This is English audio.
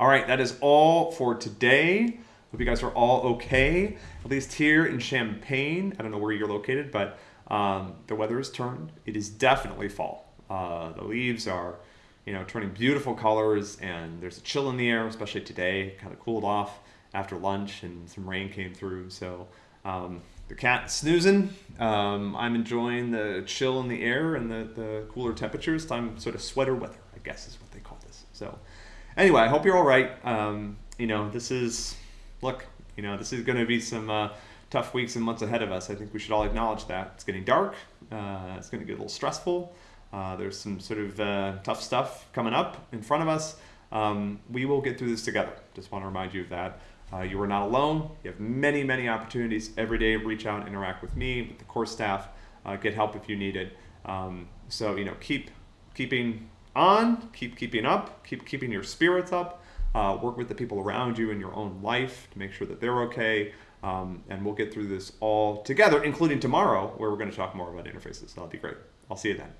All right, that is all for today. Hope you guys are all okay, at least here in Champaign. I don't know where you're located, but um, the weather has turned. It is definitely fall. Uh, the leaves are, you know, turning beautiful colors, and there's a chill in the air, especially today. Kind of cooled off after lunch, and some rain came through. So um, the cat snoozing. Um, I'm enjoying the chill in the air and the, the cooler temperatures. Time sort of sweater weather, I guess, is what they call this. So anyway, I hope you're all right. Um, you know, this is look. You know, this is going to be some. Uh, tough weeks and months ahead of us. I think we should all acknowledge that. It's getting dark. Uh, it's going to get a little stressful. Uh, there's some sort of uh, tough stuff coming up in front of us. Um, we will get through this together. Just want to remind you of that. Uh, you are not alone. You have many, many opportunities every day. Reach out, interact with me, with the course staff. Uh, get help if you need it. Um, so you know, keep keeping on, keep keeping up, keep keeping your spirits up. Uh, work with the people around you in your own life to make sure that they're okay. Um, and we'll get through this all together, including tomorrow, where we're going to talk more about interfaces. That'll be great. I'll see you then.